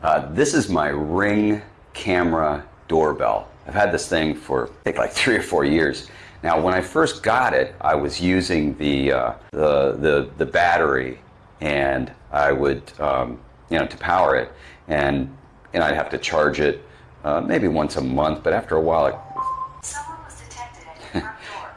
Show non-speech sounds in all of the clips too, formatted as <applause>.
Uh, this is my Ring camera doorbell. I've had this thing for I think like three or four years. Now, when I first got it, I was using the uh, the, the the battery, and I would um, you know to power it, and and I'd have to charge it uh, maybe once a month. But after a while, it,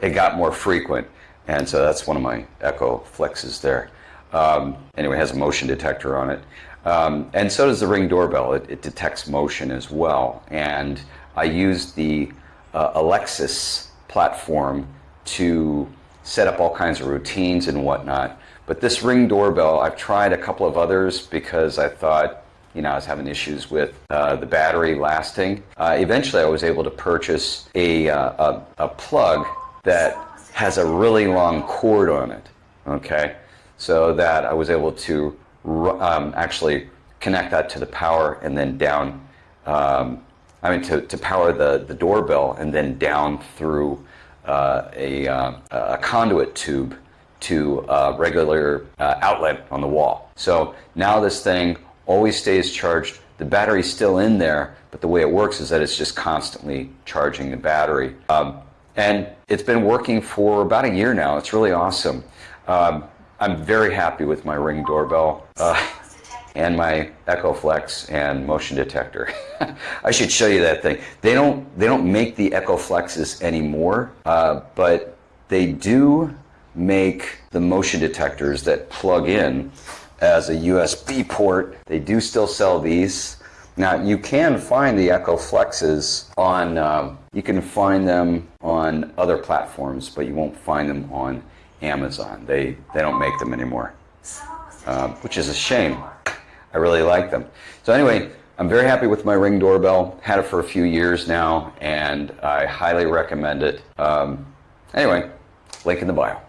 <laughs> it got more frequent, and so that's one of my Echo Flexes there. Um, anyway, it has a motion detector on it. Um, and so does the Ring doorbell. It, it, detects motion as well. And I use the uh, Alexa's platform to set up all kinds of routines and whatnot. But this Ring doorbell, I've tried a couple of others because I thought, you know, I was having issues with uh, the battery lasting. Uh, eventually, I was able to purchase a, uh, a, a plug that has a really long cord on it. Okay, so that I was able to um, actually connect that to the power and then down, um, I mean, to, to power the, the doorbell and then down through uh, a, uh, a conduit tube to a regular uh, outlet on the wall. So now this thing always stays charged. The battery's still in there, but the way it works is that it's just constantly charging the battery. Um, and it's been working for about a year now. It's really awesome. Um, I'm very happy with my Ring doorbell uh, and my Echo Flex and motion detector. <laughs> I should show you that thing. They don't they don't make the Echo Flexes anymore, uh, but they do make the motion detectors that plug in as a USB port. They do still sell these. Now you can find the Echo Flexes on um, you can find them on other platforms, but you won't find them on Amazon. They, they don't make them anymore, uh, which is a shame. I really like them. So anyway, I'm very happy with my Ring doorbell. Had it for a few years now, and I highly recommend it. Um, anyway, link in the bio.